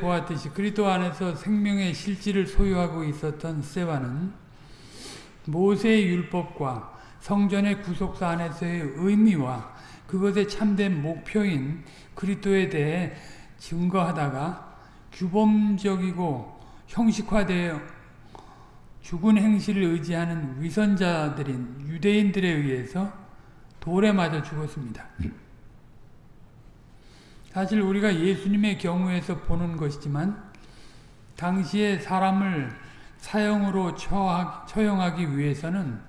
보았듯이 그리스도 안에서 생명의 실질을 소유하고 있었던 스테반은 모세의 율법과 성전의 구속사 안에서의 의미와 그것의 참된 목표인 그리스도에 대해 증거하다가 규범적이고 형식화되어 죽은 행실을 의지하는 위선자들인 유대인들에 의해서 돌에 맞아 죽었습니다. 사실 우리가 예수님의 경우에서 보는 것이지만 당시에 사람을 사형으로 처형하기 위해서는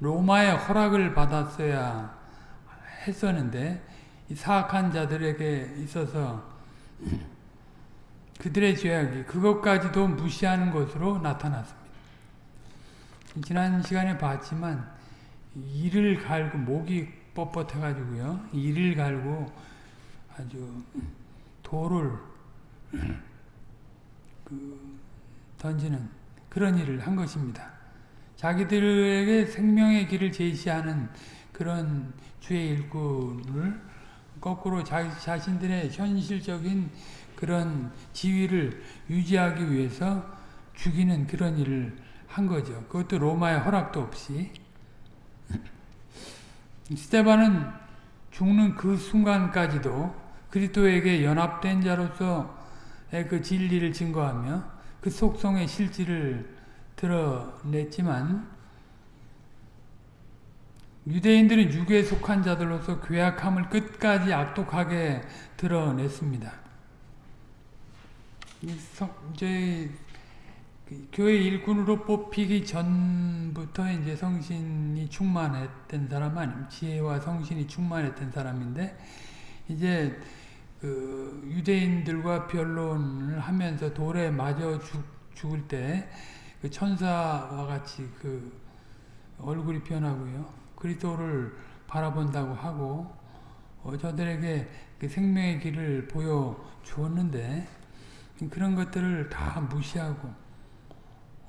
로마의 허락을 받았어야 했었는데 사악한 자들에게 있어서 그들의 죄악이 그것까지도 무시하는 것으로 나타났습니다. 지난 시간에 봤지만 이를 갈고 목이 뻣뻣해가지고요. 이를 갈고 아주 돌을 그 던지는 그런 일을 한 것입니다. 자기들에게 생명의 길을 제시하는 그런 주의 일꾼을 거꾸로 자기 자신들의 현실적인 그런 지위를 유지하기 위해서 죽이는 그런 일을 한 거죠. 그것도 로마의 허락도 없이. 스테반은 죽는 그 순간까지도 그리스도에게 연합된 자로서의 그 진리를 증거하며 그 속성의 실질을 드러냈지만 유대인들은 육에 속한 자들로서 괴악함을 끝까지 악독하게 드러냈습니다. 저희 그 교회 일꾼으로 뽑히기 전부터 이제 성신이 충만했던 사람 아니면 지혜와 성신이 충만했던 사람인데 이제 그 유대인들과 변론을 하면서 돌에 맞아 죽, 죽을 때 그 천사와 같이 그 얼굴이 변하고요. 그리스도를 바라본다고 하고 어, 저들에게 그 생명의 길을 보여 주었는데 그런 것들을 다 무시하고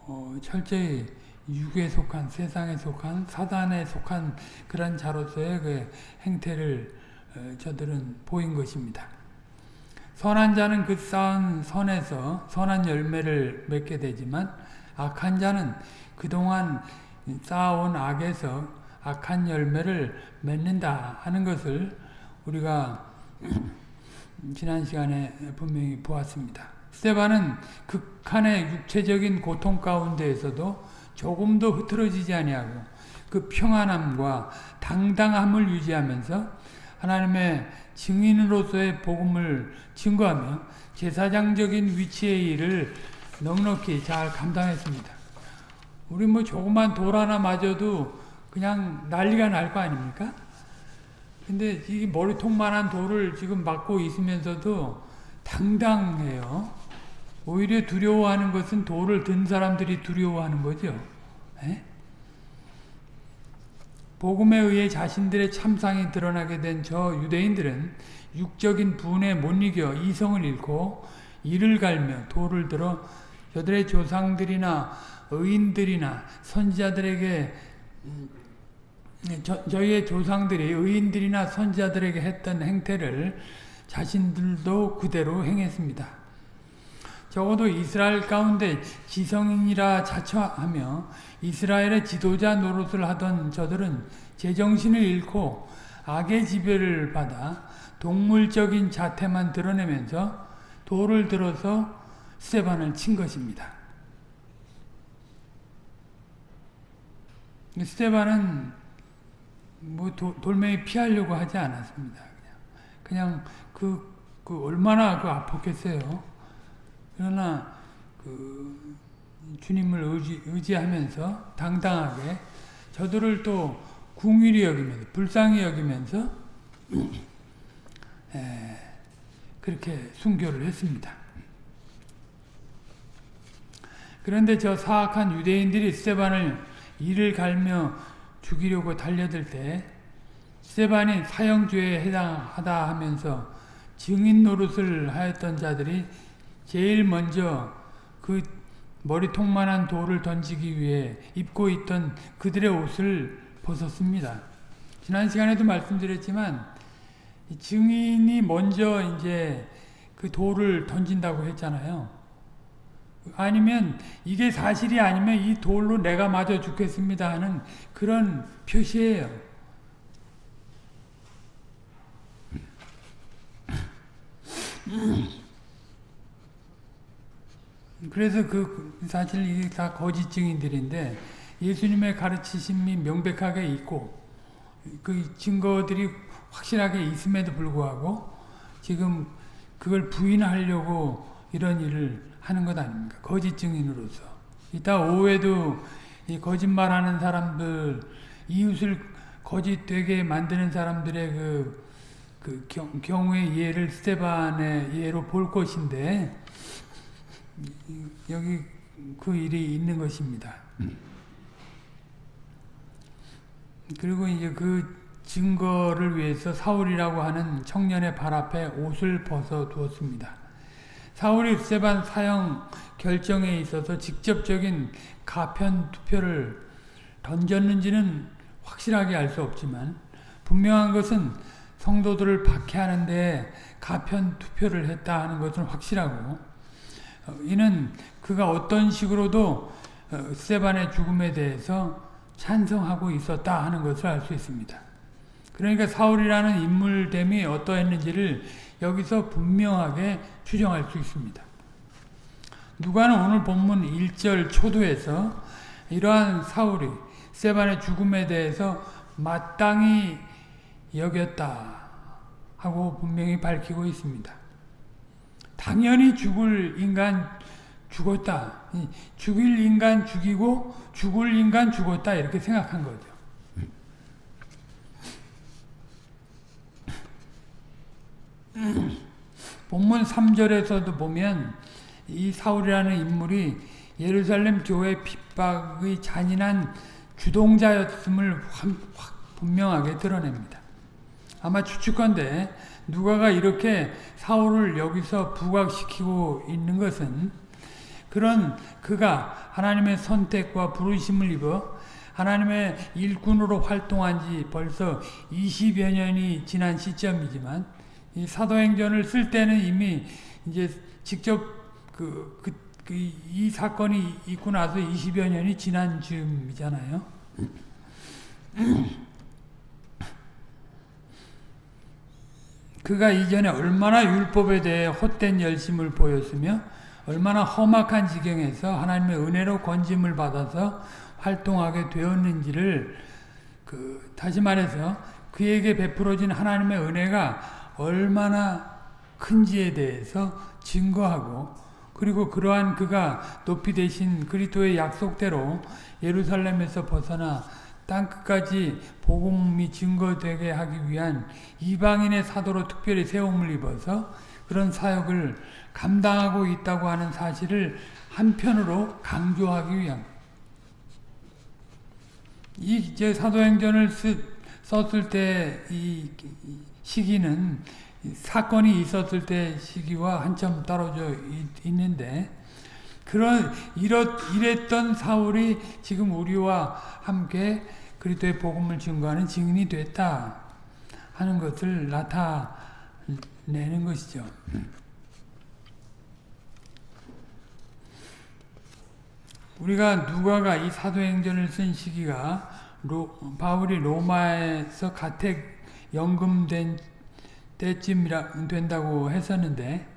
어, 철저히 육에 속한 세상에 속한 사단에 속한 그런 자로서의 그 행태를 어, 저들은 보인 것입니다. 선한 자는 그 쌓은 선에서 선한 열매를 맺게 되지만 악한 자는 그동안 쌓아온 악에서 악한 열매를 맺는다 하는 것을 우리가 지난 시간에 분명히 보았습니다. 스테반은 극한의 육체적인 고통 가운데에서도 조금도 흐트러지지 아니하고 그 평안함과 당당함을 유지하면서 하나님의 증인으로서의 복음을 증거하며 제사장적인 위치의 일을 넉넉히 잘 감당했습니다. 우리 뭐 조그만 돌 하나 맞아도 그냥 난리가 날 거 아닙니까? 근데 이 머리통만한 돌을 지금 맞고 있으면서도 당당해요. 오히려 두려워하는 것은 돌을 든 사람들이 두려워하는 거죠. 에? 예? 복음에 의해 자신들의 참상이 드러나게 된 저 유대인들은 육적인 분에 못 이겨 이성을 잃고 이를 갈며 돌을 들어 저들의 조상들이나 의인들이나 선지자들에게 음, 저, 저희의 조상들이 의인들이나 선지자들에게 했던 행태를 자신들도 그대로 행했습니다. 적어도 이스라엘 가운데 지성인이라 자처하며 이스라엘의 지도자 노릇을 하던 저들은 제정신을 잃고 악의 지배를 받아 동물적인 자태만 드러내면서 돌을 들어서 스테반을 친 것입니다. 스테반은 뭐 도, 돌멩이 피하려고 하지 않았습니다. 그냥, 그냥 그, 그 얼마나 그 아팠겠어요. 그러나 그 주님을 의지, 의지하면서 당당하게 저들을 또 궁일이 여기면서 불쌍히 여기면서 에, 그렇게 순교를 했습니다. 그런데 저 사악한 유대인들이 스테반을 이를 갈며 죽이려고 달려들 때 스테반이 사형죄에 해당하다 하면서 증인 노릇을 하였던 자들이 제일 먼저 그 머리통만한 돌을 던지기 위해 입고 있던 그들의 옷을 벗었습니다. 지난 시간에도 말씀드렸지만 증인이 먼저 이제 그 돌을 던진다고 했잖아요. 아니면 이게 사실이 아니면 이 돌로 내가 맞아 죽겠습니다 하는 그런 표시예요. 그래서 그 사실 이게 다 거짓 증인들인데 예수님의 가르치심이 명백하게 있고 그 증거들이 확실하게 있음에도 불구하고 지금 그걸 부인하려고 이런 일을 하는 것 아닙니까? 거짓 증인으로서. 이따 오후에도 이 거짓말하는 사람들, 이웃을 거짓되게 만드는 사람들의 그, 그 경, 경우의 예를 스테반의 예로 볼 것인데 여기 그 일이 있는 것입니다. 그리고 이제 그 증거를 위해서 사울이라고 하는 청년의 발 앞에 옷을 벗어 두었습니다. 사울이 스테반 사형 결정에 있어서 직접적인 가편 투표를 던졌는지는 확실하게 알 수 없지만 분명한 것은 성도들을 박해하는 데 가편 투표를 했다 하는 것은 확실하고 이는 그가 어떤 식으로도 스테반의 죽음에 대해서 찬성하고 있었다 하는 것을 알 수 있습니다. 그러니까 사울이라는 인물됨이 어떠했는지를 여기서 분명하게 추정할 수 있습니다. 누가는 오늘 본문 1절 초도에서 이러한 사울이 세반의 죽음에 대해서 마땅히 여겼다 하고 분명히 밝히고 있습니다. 당연히 죽을 인간 죽었다. 죽일 인간 죽이고 죽을 인간 죽었다 이렇게 생각한 거죠. 본문 3절에서도 보면 이 사울이라는 인물이 예루살렘 교회 핍박의 잔인한 주동자였음을 분명하게 드러냅니다. 아마 추측건데 누가가 이렇게 사울을 여기서 부각시키고 있는 것은 그런 그가 하나님의 선택과 부르심을 입어 하나님의 일꾼으로 활동한 지 벌써 20여 년이 지난 시점이지만 이 사도행전을 쓸 때는 이미 이제 직접 그, 그, 그, 이 사건이 있고 나서 20여 년이 지난 즈음이잖아요. 그가 이전에 얼마나 율법에 대해 헛된 열심을 보였으며 얼마나 험악한 지경에서 하나님의 은혜로 건짐을 받아서 활동하게 되었는지를 그 다시 말해서 그에게 베풀어진 하나님의 은혜가 얼마나 큰지에 대해서 증거하고 그리고 그러한 그가 높이 되신 그리스도의 약속대로 예루살렘에서 벗어나 땅 끝까지 복음이 증거되게 하기 위한 이방인의 사도로 특별히 세움을 입어서 그런 사역을 감당하고 있다고 하는 사실을 한편으로 강조하기 위한 이 사도행전을 썼을 때 이 시기는 사건이 있었을 때 시기와 한참 떨어져 있는데 그런 이렇, 이랬던 사울이 지금 우리와 함께 그리스도의 복음을 증거하는 증인이 됐다 하는 것을 나타내는 것이죠. 우리가 누가가 이 사도행전을 쓴 시기가 로, 바울이 로마에서 가택 연금된 때쯤이라 된다고 했었는데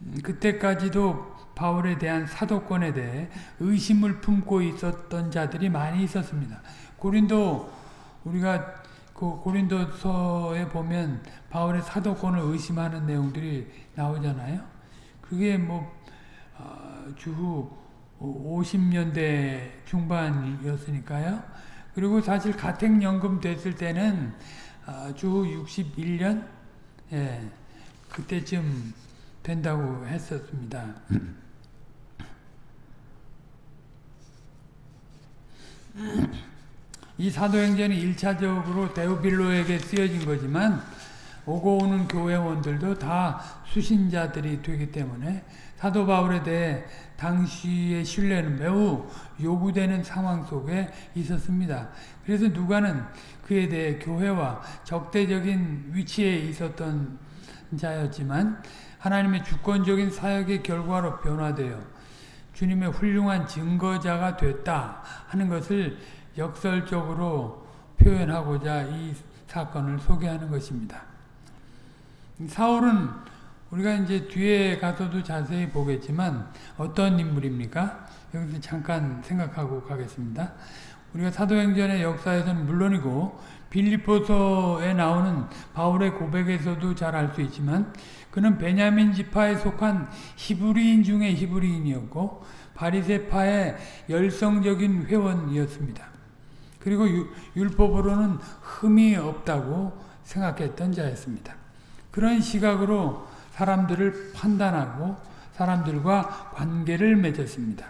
음, 그때까지도 바울에 대한 사도권에 대해 의심을 품고 있었던 자들이 많이 있었습니다. 고린도 우리가 그 고린도서에 보면 바울의 사도권을 의심하는 내용들이 나오잖아요. 그게 뭐 어, 주후 50년대 중반이었으니까요. 그리고 사실 가택연금 됐을 때는 어, 주 61년 예, 그때쯤 된다고 했었습니다. 이 사도행전이 1차적으로 데오빌로에게 쓰여진 거지만 오고 오는 교회원들도 다 수신자들이 되기 때문에 사도 바울에 대해 당시의 신뢰는 매우 요구되는 상황 속에 있었습니다. 그래서 누가는 그에 대해 교회와 적대적인 위치에 있었던 자였지만 하나님의 주권적인 사역의 결과로 변화되어 주님의 훌륭한 증거자가 됐다 하는 것을 역설적으로 표현하고자 이 사건을 소개하는 것입니다. 사울은 우리가 이제 뒤에 가서도 자세히 보겠지만 어떤 인물입니까? 여기서 잠깐 생각하고 가겠습니다. 우리가 사도행전의 역사에서는 물론이고 빌리포서에 나오는 바울의 고백에서도 잘 알 수 있지만 그는 베냐민 지파에 속한 히브리인 중에 히브리인이었고 바리세파의 열성적인 회원이었습니다. 그리고 율법으로는 흠이 없다고 생각했던 자였습니다. 그런 시각으로 사람들을 판단하고 사람들과 관계를 맺었습니다.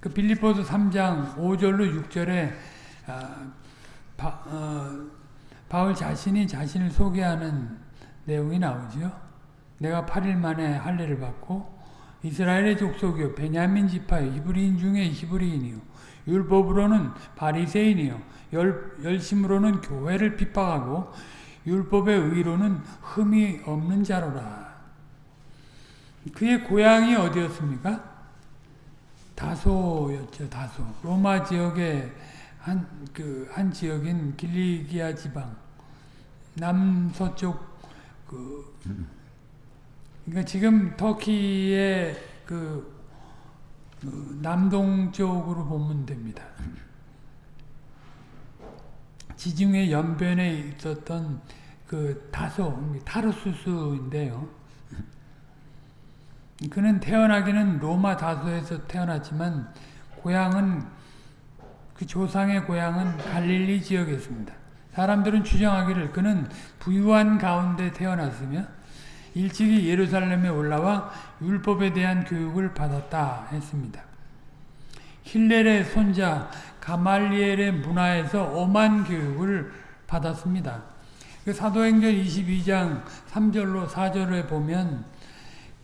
그 빌리포스 3장 5절로 6절에 아, 바, 어, 바울 자신이 자신을 소개하는 내용이 나오죠. 내가 8일 만에 할례를 받고 이스라엘의 족속이요 베냐민 지파의 히브리인 중에 히브리인이요 율법으로는 바리새인이요 열, 열심으로는 교회를 핍박하고 율법의 의로는 흠이 없는 자로라. 그의 고향이 어디였습니까? 다소였죠, 다소. 로마 지역의 한, 그, 한 지역인 길리기아 지방. 남서쪽, 그, 그러니까 지금 터키의 그, 그 남동쪽으로 보면 됩니다. 지중해 연변에 있었던 그 다소, 타르수스인데요. 그는 태어나기는 로마 다소에서 태어났지만 고향은 그 조상의 고향은 갈릴리 지역이었습니다. 사람들은 추정하기를 그는 부유한 가운데 태어났으며 일찍이 예루살렘에 올라와 율법에 대한 교육을 받았다 했습니다. 힐렐의 손자 가말리엘의 문화에서 엄한 교육을 받았습니다. 그 사도행전 22장 3절로 4절에 보면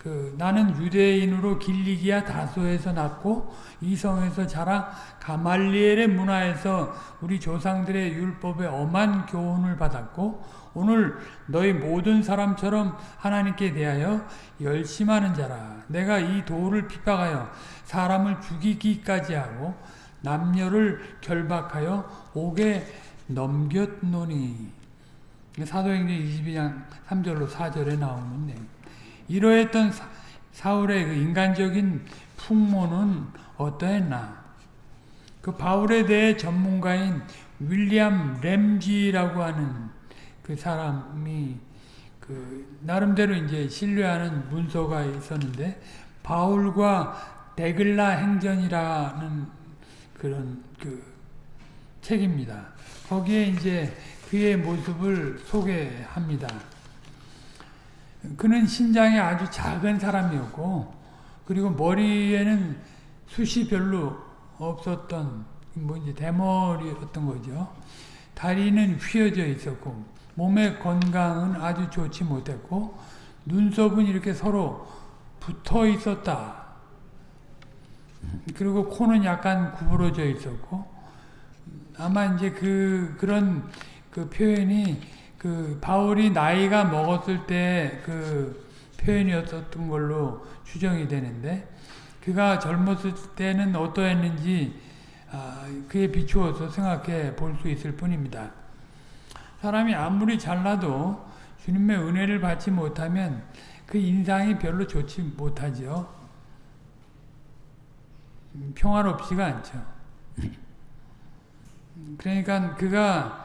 그 나는 유대인으로 길리기아 다소에서 났고 이 성에서 자라 가말리엘의 문화에서 우리 조상들의 율법에 엄한 교훈을 받았고 오늘 너희 모든 사람처럼 하나님께 대하여 열심하는 자라. 내가 이 도를 핍박하여 사람을 죽이기까지 하고 남녀를 결박하여 옥에 넘겼노니. 사도행전 22장 3절로 4절에 나오는 내용 이러했던 사울의 그 인간적인 풍모는 어떠했나? 그 바울에 대해 전문가인 윌리엄 램지라고 하는 그 사람이 그 나름대로 이제 신뢰하는 문서가 있었는데 바울과 데글라 행전이라는 그런 그 책입니다. 거기에 이제 그의 모습을 소개합니다. 그는 신장이 아주 작은 사람이었고 그리고 머리에는 숱이 별로 없었던 뭐 이제 대머리였던 거죠. 다리는 휘어져 있었고 몸의 건강은 아주 좋지 못했고 눈썹은 이렇게 서로 붙어 있었다. 그리고 코는 약간 구부러져 있었고 아마 이제 그 그런 그 표현이 그 바울이 나이가 먹었을 때 그 표현이었던 걸로 추정이 되는데 그가 젊었을 때는 어떠했는지 아, 그에 비추어서 생각해 볼 수 있을 뿐입니다. 사람이 아무리 잘나도 주님의 은혜를 받지 못하면 그 인상이 별로 좋지 못하죠. 평화롭지가 않죠. 그러니까 그가 아,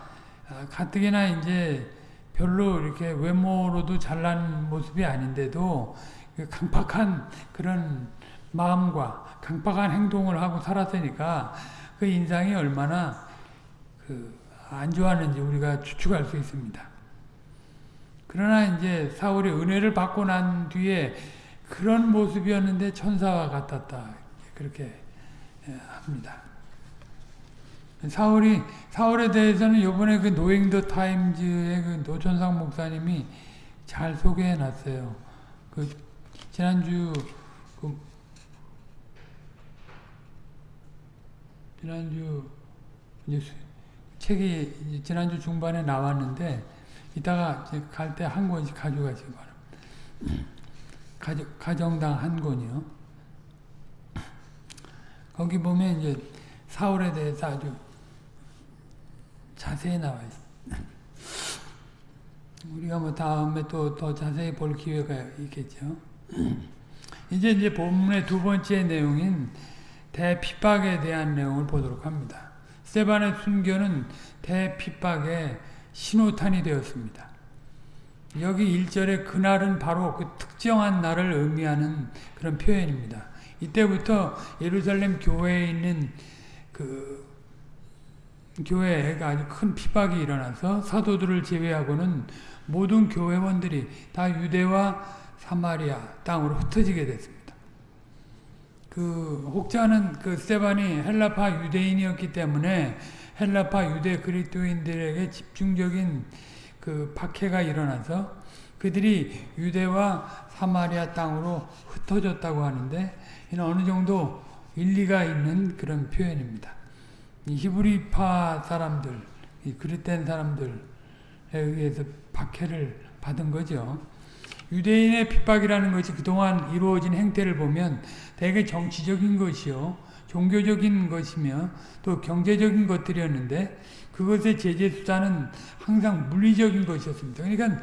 가뜩이나 이제 별로 이렇게 외모로도 잘난 모습이 아닌데도 그 강팍한 그런 마음과 강팍한 행동을 하고 살았으니까 그 인상이 얼마나 그 안 좋았는지 우리가 추측할 수 있습니다. 그러나 이제 사울이 은혜를 받고 난 뒤에 그런 모습이었는데 천사와 같았다. 그렇게 예, 합니다. 사울이 사울에 대해서는 이번에 그 노잉 더 타임즈의 그 노천상 목사님이 잘 소개해 놨어요. 그 지난주 그 지난주 뉴스 책이 지난주 중반에 나왔는데 이따가 갈 때 한 권씩 가져가시기 바랍니다. 가정, 가정당 한 권이요. 거기 보면 이제 사울에 대해서 아주 자세히 나와 있어요. 우리가 뭐 다음에 또 더 자세히 볼 기회가 있겠죠. 이제 이제 본문의 두 번째 내용인 대핍박에 대한 내용을 보도록 합니다. 스테반의 순교는 대핍박의 신호탄이 되었습니다. 여기 1절에 그날은 바로 그 특정한 날을 의미하는 그런 표현입니다. 이때부터 예루살렘 교회에 있는 그 교회에 아주 큰 핍박이 일어나서 사도들을 제외하고는 모든 교회원들이 다 유대와 사마리아 땅으로 흩어지게 됐습니다. 그 혹자는 그 스테반이 헬라파 유대인이었기 때문에 헬라파 유대 그리스도인들에게 집중적인 그 박해가 일어나서 그들이 유대와 사마리아 땅으로 흩어졌다고 하는데 이는 어느 정도 일리가 있는 그런 표현입니다. 히브리파 사람들, 그릇된 사람들에 의해서 박해를 받은 거죠. 유대인의 핍박이라는 것이 그동안 이루어진 행태를 보면 대개 정치적인 것이요. 종교적인 것이며 또 경제적인 것들이었는데 그것의 제재 수단은 항상 물리적인 것이었습니다. 그러니까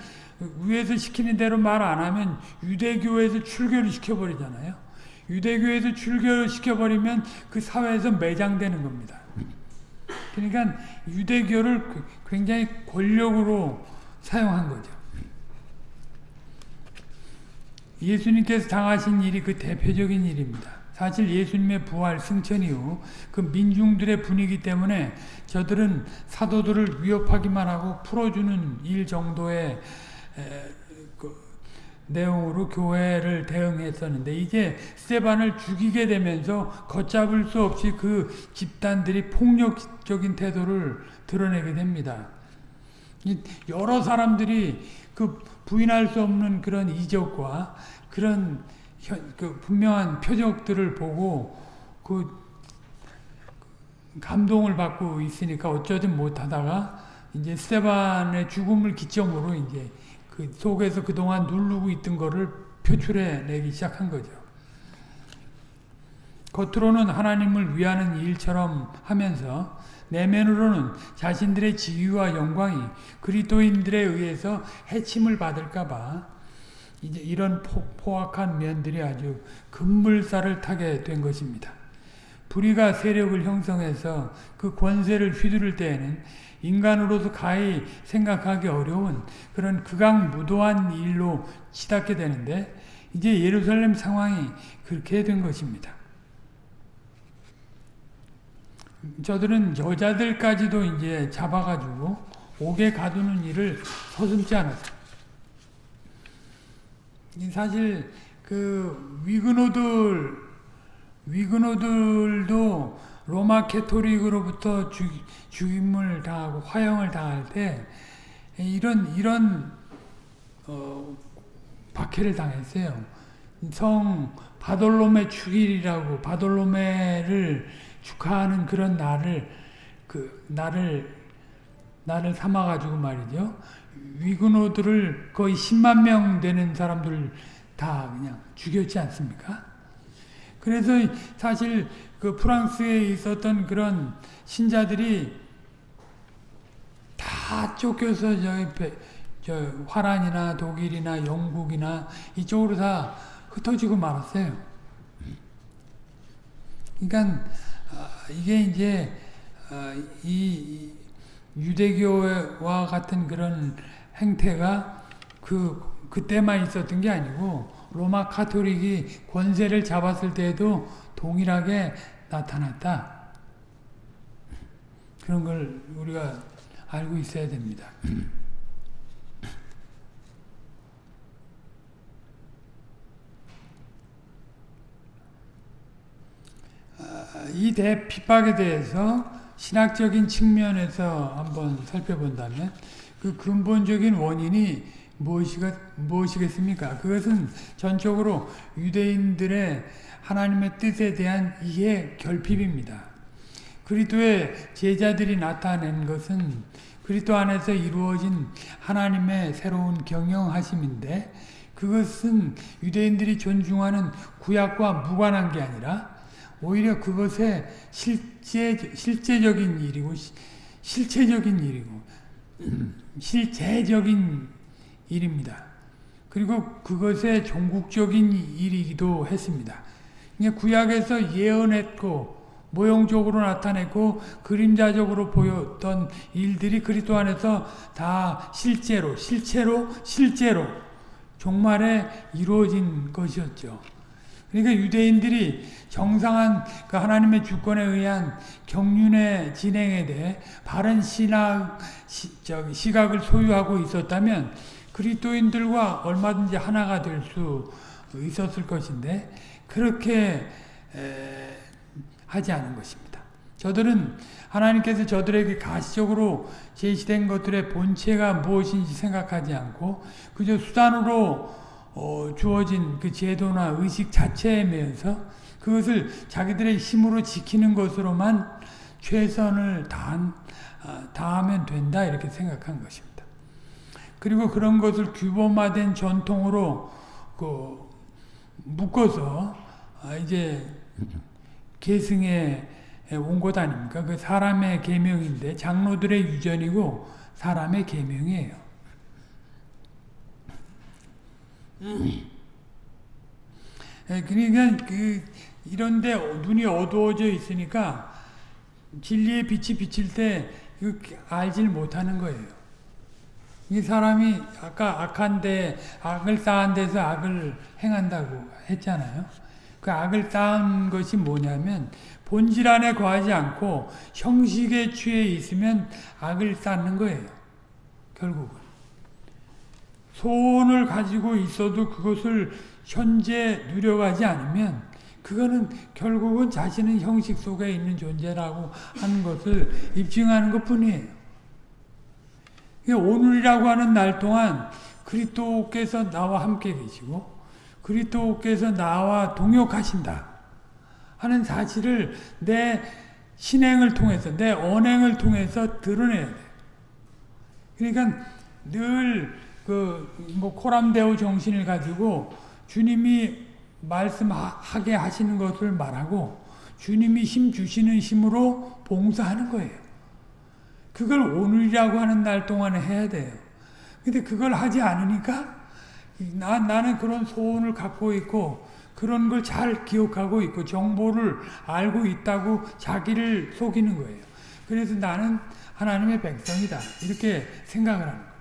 위에서 시키는 대로 말 안 하면 유대교에서 출교를 시켜버리잖아요. 유대교에서 출교를 시켜버리면 그 사회에서 매장되는 겁니다. 그러니까 유대교를 굉장히 권력으로 사용한 거죠. 예수님께서 당하신 일이 그 대표적인 일입니다. 사실 예수님의 부활 승천 이후 그 민중들의 분위기 때문에 저들은 사도들을 위협하기만 하고 풀어주는 일 정도의 그 내용으로 교회를 대응했었는데 이제 스테반을 죽이게 되면서 걷잡을 수 없이 그 집단들이 폭력적인 태도를 드러내게 됩니다. 여러 사람들이 그 부인할 수 없는 그런 이적과 그런 그 분명한 표적들을 보고 그 감동을 받고 있으니까 어쩌든 못하다가 이제 스테반의 죽음을 기점으로 이제 그 속에서 그동안 누르고 있던 거를 표출해 내기 시작한 거죠. 겉으로는 하나님을 위하는 일처럼 하면서 내면으로는 자신들의 지위와 영광이 그리스도인들에 의해서 해침을 받을까 봐 이제 이런 포, 악한 면들이 아주 급물살을 타게 된 것입니다. 불의가 세력을 형성해서 그 권세를 휘두를 때에는 인간으로서 가히 생각하기 어려운 그런 극악무도한 일로 치닫게 되는데 이제 예루살렘 상황이 그렇게 된 것입니다. 저들은 여자들까지도 이제 잡아가지고 옥에 가두는 일을 서슴지 않았어요. 사실 그 위그노들 위그노들도 로마 캐토릭으로부터 죽, 죽임을 당하고 화형을 당할 때 이런 이런 어, 박해를 당했어요. 성 바돌로메 축일이라고 바돌로메를 축하하는 그런 날을 그 날을 날을 삼아 가지고 말이죠. 위그노들을 거의 10만 명 되는 사람들 다 그냥 죽였지 않습니까? 그래서 사실 그 프랑스에 있었던 그런 신자들이 다 쫓겨서 저기 저 화란이나 독일이나 영국이나 이쪽으로 다 흩어지고 말았어요. 그러니까 이게 이제 이 유대교와 같은 그런 행태가 그 그때만 있었던 게 아니고 로마 카톨릭이 권세를 잡았을 때에도 동일하게 나타났다. 그런 걸 우리가 알고 있어야 됩니다. 아, 이 대 핍박에 대해서 신학적인 측면에서 한번 살펴본다면 그 근본적인 원인이 무엇이겠습니까? 그것은 전적으로 유대인들의 하나님의 뜻에 대한 이해 결핍입니다. 그리스도의 제자들이 나타낸 것은 그리스도 안에서 이루어진 하나님의 새로운 경영하심인데 그것은 유대인들이 존중하는 구약과 무관한 게 아니라 오히려 그것의 실제, 실제적인 일이고 실체적인 일이고 실제적인 일입니다. 그리고 그것의 종국적인 일이기도 했습니다. 구약에서 예언했고 모형적으로 나타냈고 그림자적으로 보였던 일들이 그리스도 안에서 다 실제로 실체로 실제로 종말에 이루어진 것이었죠. 그러니까 유대인들이 정상한 그 하나님의 주권에 의한 경륜의 진행에 대해 바른 신학 시, 시각을 소유하고 있었다면 그리스도인들과 얼마든지 하나가 될 수 있었을 것인데 그렇게 에, 하지 않은 것입니다. 저들은 하나님께서 저들에게 가시적으로 제시된 것들의 본체가 무엇인지 생각하지 않고 그저 수단으로 어, 주어진 그 제도나 의식 자체에 매여서 그것을 자기들의 힘으로 지키는 것으로만 최선을 다한, 어, 다하면 된다 이렇게 생각한 것입니다. 그리고 그런 것을 규범화된 전통으로 그 묶어서 아, 이제 계승에 온 것 아닙니까? 그 사람의 계명인데 장로들의 유전이고 사람의 계명이에요. 그러니까 그 이런데 눈이 어두워져 있으니까 진리의 빛이 비칠 때 알질 못하는 거예요. 이 사람이 아까 악한데 악을 쌓은 데서 악을 행한다고 했잖아요. 그 악을 쌓은 것이 뭐냐면 본질 안에 거하지 않고 형식에 취해 있으면 악을 쌓는 거예요. 결국은. 소원을 가지고 있어도 그것을 현재 누려가지 않으면 그거는 결국은 자신은 형식 속에 있는 존재라고 하는 것을 입증하는 것 뿐이에요. 오늘이라고 하는 날 동안 그리스도께서 나와 함께 계시고 그리스도께서 나와 동역하신다 하는 사실을 내 신행을 통해서 내 언행을 통해서 드러내야 돼. 그러니까 늘 그 뭐 코람데오 정신을 가지고 주님이 말씀하게 하시는 것을 말하고 주님이 힘 주시는 힘으로 봉사하는 거예요. 그걸 오늘이라고 하는 날 동안에 해야 돼요. 근데 그걸 하지 않으니까 나, 나는 그런 소원을 갖고 있고 그런 걸 잘 기억하고 있고 정보를 알고 있다고 자기를 속이는 거예요. 그래서 나는 하나님의 백성이다. 이렇게 생각을 하는 거예요.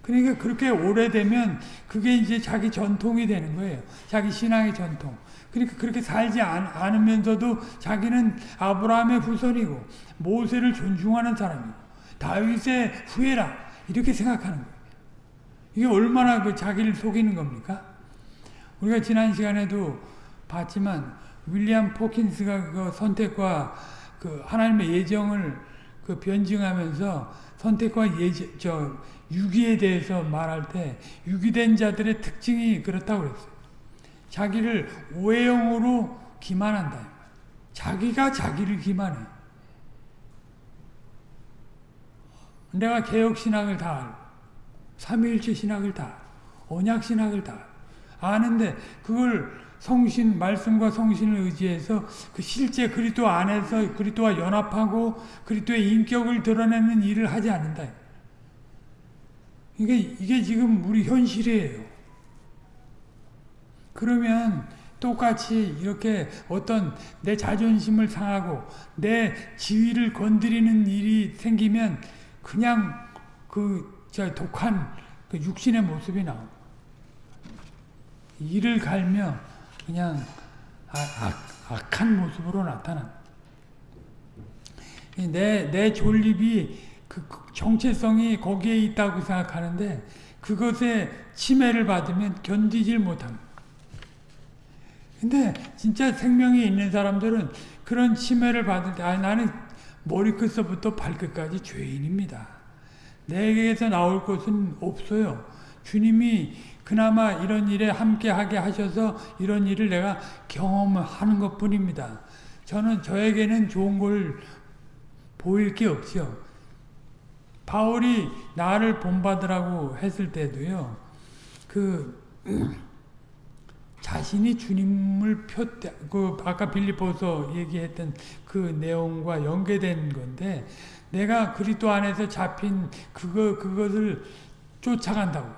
그러니까 그렇게 오래되면 그게 이제 자기 전통이 되는 거예요. 자기 신앙의 전통. 그러니까 그렇게 살지 않으면서도 자기는 아브라함의 후손이고 모세를 존중하는 사람이고 다윗의 후예라 이렇게 생각하는 거예요. 이게 얼마나 그 자기를 속이는 겁니까? 우리가 지난 시간에도 봤지만 윌리엄 포킨스가 그 선택과 그 하나님의 예정을 그 변증하면서 선택과 예정, 저 유기에 대해서 말할 때 유기된 자들의 특징이 그렇다고 그랬어요. 자기를 오해형으로 기만한다. 자기가 자기를 기만해. 내가 개혁신학을 다 알고 삼위일체 신학을 다 언약신학을 다 아는데 그걸 성신 말씀과 성신을 의지해서 그 실제 그리스도 안에서 그리스도와 연합하고 그리스도의 인격을 드러내는 일을 하지 않는다. 이게 이게 지금 우리 현실이에요. 그러면 똑같이 이렇게 어떤 내 자존심을 상하고 내 지위를 건드리는 일이 생기면 그냥 그 저 독한 그 육신의 모습이 나옵 이를 갈며 그냥 악, 악, 한 모습으로 나타난. 내, 내 존립이 그 정체성이 거기에 있다고 생각하는데 그것에 침해를 받으면 견디질 못합니다. 근데 진짜 생명이 있는 사람들은 그런 침해를 받을 때, 아, 나는 머리끝서부터 발끝까지 죄인입니다. 내게서 나올 것은 없어요. 주님이 그나마 이런 일에 함께하게 하셔서 이런 일을 내가 경험하는 것 뿐입니다. 저는 저에게는 좋은 걸 보일 게 없죠. 바울이 나를 본받으라고 했을 때도요. 그 자신이 주님을 폈대. 그 아까 빌립보서 얘기했던 그 내용과 연계된 건데 내가 그리스도 안에서 잡힌 그거 그것을 쫓아간다고.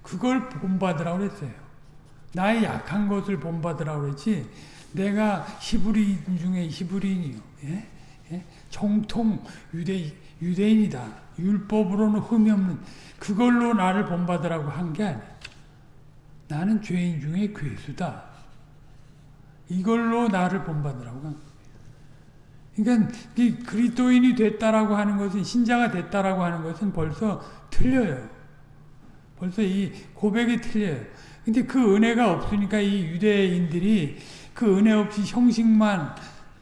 그걸 본받으라고 그랬어요. 나의 약한 것을 본받으라고 그랬지. 내가 히브리인 중에 히브리인이요. 예? 예? 정통 유대 유대인이다. 율법으로는 흠이 없는 그걸로 나를 본받으라고 한 게 아니야. 나는 죄인 중에 괴수다. 이걸로 나를 본받으라고 한 그러니까 이 그리스도인이 됐다라고 하는 것은 신자가 됐다라고 하는 것은 벌써 틀려요. 벌써 이 고백이 틀려요. 근데 그 은혜가 없으니까 이 유대인들이 그 은혜 없이 형식만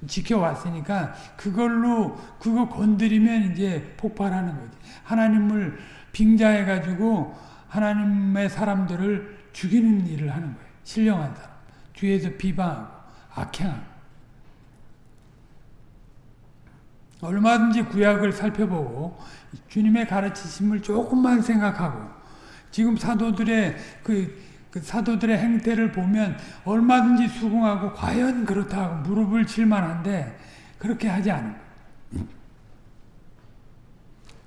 지켜왔으니까 그걸로 그거 건드리면 이제 폭발하는 거지. 하나님을 빙자해 가지고 하나님의 사람들을 죽이는 일을 하는 거예요. 신령한 사람. 뒤에서 비방하고 악행하고. 얼마든지 구약을 살펴보고 주님의 가르치심을 조금만 생각하고 지금 사도들의 그, 그 사도들의 행태를 보면 얼마든지 수긍하고 과연 그렇다고 무릎을 칠 만한데 그렇게 하지 않은 거예요.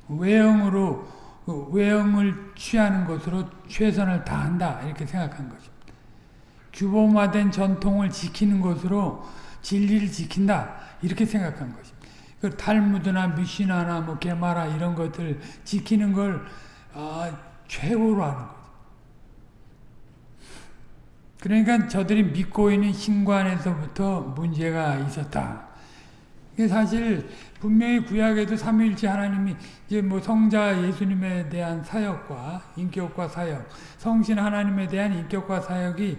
외형으로 그 외형을 취하는 것으로 최선을 다한다 이렇게 생각한 것입니다. 규범화된 전통을 지키는 것으로 진리를 지킨다 이렇게 생각한 것입니다. 그 탈무드나 미시나나 뭐 게마라 이런 것들 지키는 걸 아, 최고로 하는 거죠. 그러니까 저들이 믿고 있는 신관에서부터 문제가 있었다. 사실 분명히 구약에도 삼위일체 하나님이 이제 뭐 성자 예수님에 대한 사역과 인격과 사역, 성신 하나님에 대한 인격과 사역이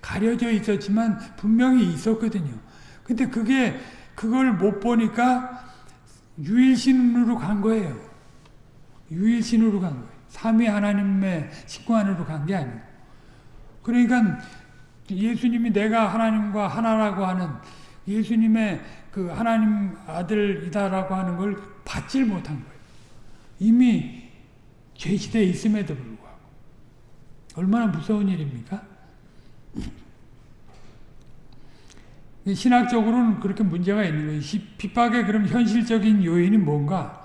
가려져 있었지만 분명히 있었거든요. 근데 그게 그걸 못 보니까 유일신으로 간 거예요. 유일신으로 간 거예요. 삼위 하나님의 식구 안으로 간 게 아니고. 그러니까 예수님이 내가 하나님과 하나라고 하는 예수님의 그 하나님 아들이다라고 하는 걸 받질 못한 거예요. 이미 죄시대에 있음에도 불구하고. 얼마나 무서운 일입니까? 신학적으로는 그렇게 문제가 있는 거예요. 핍박의 그럼 현실적인 요인이 뭔가?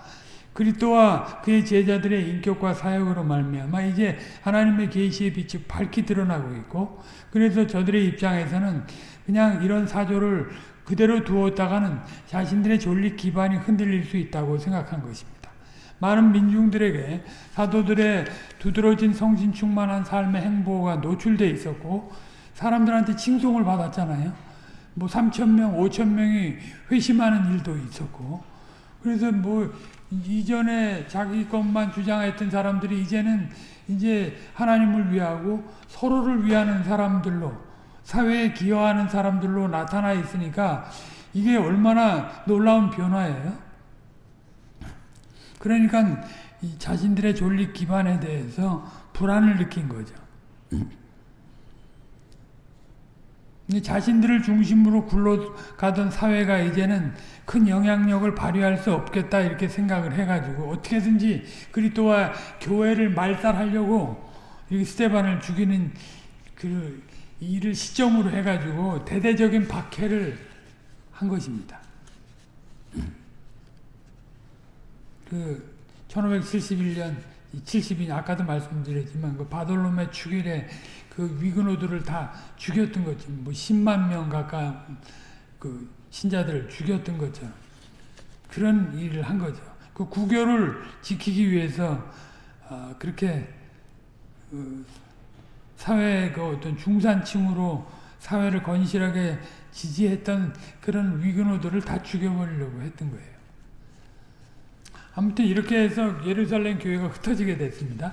그리스도와 그의 제자들의 인격과 사역으로 말미암아 이제 하나님의 계시의 빛이 밝히 드러나고 있고 그래서 저들의 입장에서는 그냥 이런 사조를 그대로 두었다가는 자신들의 존립 기반이 흔들릴 수 있다고 생각한 것입니다. 많은 민중들에게 사도들의 두드러진 성신 충만한 삶의 행보가 노출돼 있었고 사람들한테 칭송을 받았잖아요. 뭐 3천 명, 5천 명이 회심하는 일도 있었고 그래서 뭐 이전에 자기 것만 주장했던 사람들이 이제는 이제 하나님을 위하고 서로를 위하는 사람들로 사회에 기여하는 사람들로 나타나 있으니까 이게 얼마나 놀라운 변화예요. 그러니까 자신들의 존립 기반에 대해서 불안을 느낀 거죠. 자신들을 중심으로 굴러가던 사회가 이제는 큰 영향력을 발휘할 수 없겠다 이렇게 생각을 해가지고 어떻게든지 그리스도와 교회를 말살하려고 스테반을 죽이는 그 일을 시점으로 해가지고 대대적인 박해를 한 것입니다. 그 1571년 70인 아까도 말씀드렸지만 그 바돌롬의 축일에 그 위근호들을 다 죽였던 거지. 뭐 10만 명 가까운 그 신자들을 죽였던 것처럼 그런 일을 한 거죠. 그 구교를 지키기 위해서 어 그렇게 그 사회의 그 어떤 중산층으로 사회를 건실하게 지지했던 그런 위근호들을 다 죽여버리려고 했던 거예요. 아무튼 이렇게 해서 예루살렘 교회가 흩어지게 됐습니다.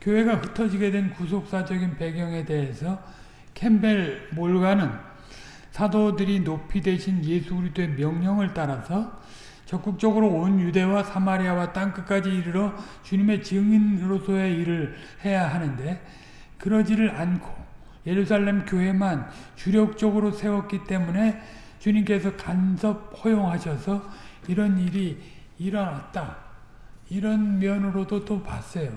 교회가 흩어지게 된 구속사적인 배경에 대해서 캠벨 몰가는 사도들이 높이 되신 예수 그리스도의 명령을 따라서 적극적으로 온 유대와 사마리아와 땅끝까지 이르러 주님의 증인으로서의 일을 해야 하는데 그러지를 않고 예루살렘 교회만 주력적으로 세웠기 때문에 주님께서 간섭 허용하셔서 이런 일이 일어났다. 이런 면으로도 또 봤어요.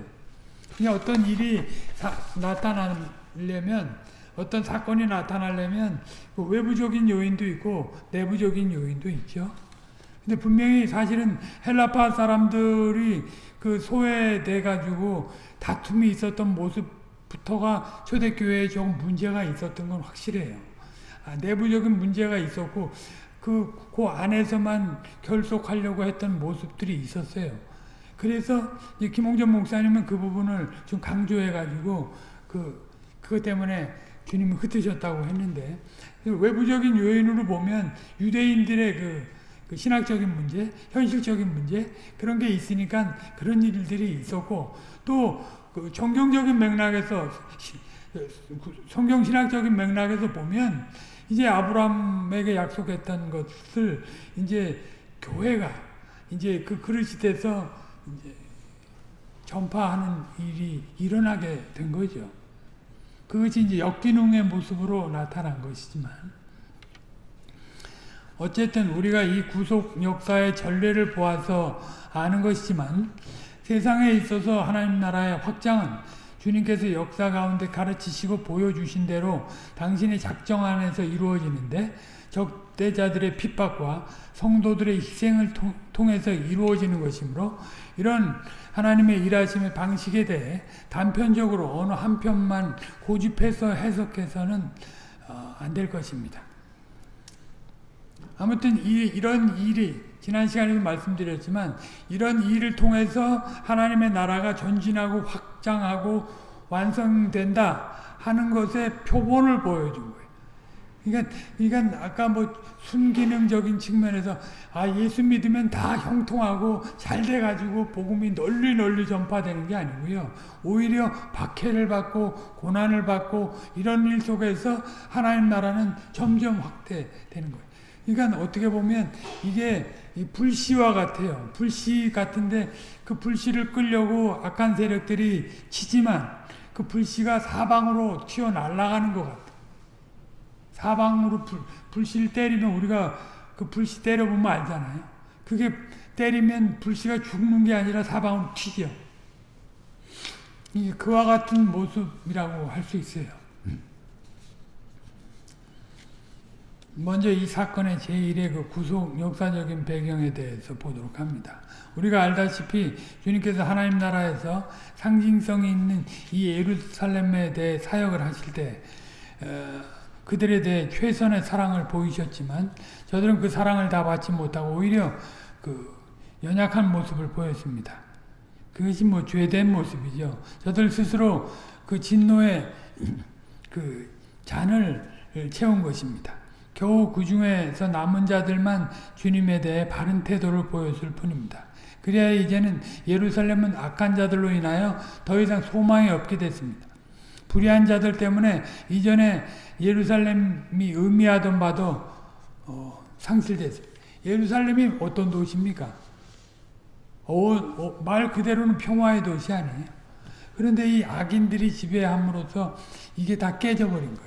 그냥 어떤 일이 사, 나타나려면 어떤 사건이 나타나려면 그 외부적인 요인도 있고 내부적인 요인도 있죠. 근데 분명히 사실은 헬라파 사람들이 그 소외돼 가지고 다툼이 있었던 모습 부터가 초대교회에 조금 문제가 있었던 건 확실해요. 아, 내부적인 문제가 있었고 그, 그 안에서만 결속하려고 했던 모습들이 있었어요. 그래서 김홍전 목사님은 그 부분을 좀 강조해가지고 그, 그것 때문에 주님이 흩으셨다고 했는데 외부적인 요인으로 보면 유대인들의 그, 그 신학적인 문제, 현실적인 문제 그런 게 있으니까 그런 일들이 있었고 또 그 정경적인 맥락에서 성경 신학적인 맥락에서 보면 이제 아브라함에게 약속했던 것을 이제 교회가 이제 그 그릇이 돼서 이제 전파하는 일이 일어나게 된 거죠. 그것이 이제 역기능의 모습으로 나타난 것이지만 어쨌든 우리가 이 구속 역사의 전례를 보아서 아는 것이지만 세상에 있어서 하나님 나라의 확장은 주님께서 역사 가운데 가르치시고 보여주신 대로 당신의 작정 안에서 이루어지는데 적대자들의 핍박과 성도들의 희생을 통해서 이루어지는 것이므로 이런 하나님의 일하심의 방식에 대해 단편적으로 어느 한 편만 고집해서 해석해서는 어, 안될 것입니다. 아무튼 이, 이런 일이 지난 시간에도 말씀드렸지만 이런 일을 통해서 하나님의 나라가 전진하고 확장하고 완성된다 하는 것의 표본을 보여준 거예요. 그러니까, 그러니까 아까 뭐 순기능적인 측면에서 아 예수 믿으면 다 형통하고 잘 돼가지고 복음이 널리 널리 전파되는 게 아니고요. 오히려 박해를 받고 고난을 받고 이런 일 속에서 하나님 나라는 점점 확대되는 거예요. 그러니까 어떻게 보면 이게 불씨와 같아요. 불씨 같은데 그 불씨를 끌려고 악한 세력들이 치지만 그 불씨가 사방으로 튀어 날아가는 것 같아요. 사방으로 불, 불씨를 때리면 우리가 그 불씨 때려보면 알잖아요. 그게 때리면 불씨가 죽는 게 아니라 사방으로 튀겨. 이게 그와 같은 모습이라고 할 수 있어요. 먼저 이 사건의 제1의 그 구속 역사적인 배경에 대해서 보도록 합니다. 우리가 알다시피 주님께서 하나님 나라에서 상징성이 있는 이 예루살렘에 대해 사역을 하실 때 어, 그들에 대해 최선의 사랑을 보이셨지만 저들은 그 사랑을 다 받지 못하고 오히려 그 연약한 모습을 보였습니다. 그것이 뭐 죄된 모습이죠. 저들 스스로 그 진노의 그 잔을 채운 것입니다. 겨우 그 중에서 남은 자들만 주님에 대해 바른 태도를 보였을 뿐입니다. 그래야 이제는 예루살렘은 악한 자들로 인하여 더 이상 소망이 없게 됐습니다. 불의한 자들 때문에 이전에 예루살렘이 의미하던 바도 어, 상실됐습니다. 예루살렘이 어떤 도시입니까? 어, 어, 말 그대로는 평화의 도시 아니에요. 그런데 이 악인들이 지배함으로써 이게 다 깨져버린 거예요.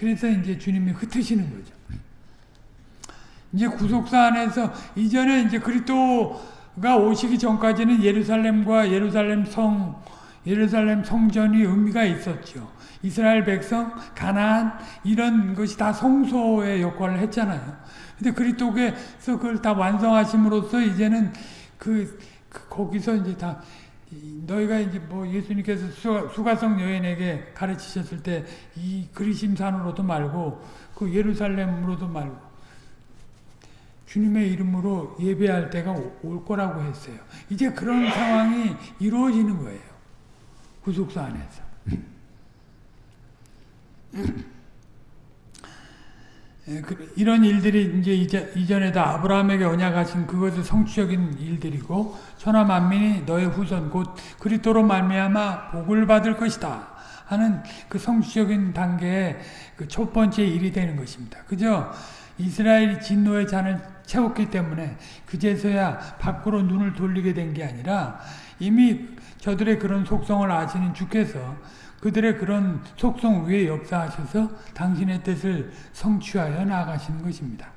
그래서 이제 주님이 흩으시는 거죠. 이제 구속사 안에서 이전에 이제 그리스도가 오시기 전까지는 예루살렘과 예루살렘 성, 예루살렘 성전이 의미가 있었죠. 이스라엘 백성, 가나안 이런 것이 다 성소의 역할을 했잖아요. 근데 그리스도께서 그걸 다 완성하심으로써 이제는 그, 그 거기서 이제 다 너희가 이제 뭐 예수님께서 수가, 성 여인에게 가르치셨을 때 이 그리심산으로도 말고 그 예루살렘으로도 말고 주님의 이름으로 예배할 때가 올 거라고 했어요. 이제 그런 상황이 이루어지는 거예요. 구속사 안에서. 예, 그, 이런 일들이 이제 이전에도 아브라함에게 언약하신 그것은 성취적인 일들이고 천하 만민이 너의 후손 곧 그리스도로 말미암아 복을 받을 것이다 하는 그 성취적인 단계의 그 첫 번째 일이 되는 것입니다. 그저 이스라엘이 진노의 잔을 채웠기 때문에 그제서야 밖으로 눈을 돌리게 된 게 아니라 이미 저들의 그런 속성을 아시는 주께서 그들의 그런 속성 위에 역사하셔서 당신의 뜻을 성취하여 나아가시는 것입니다.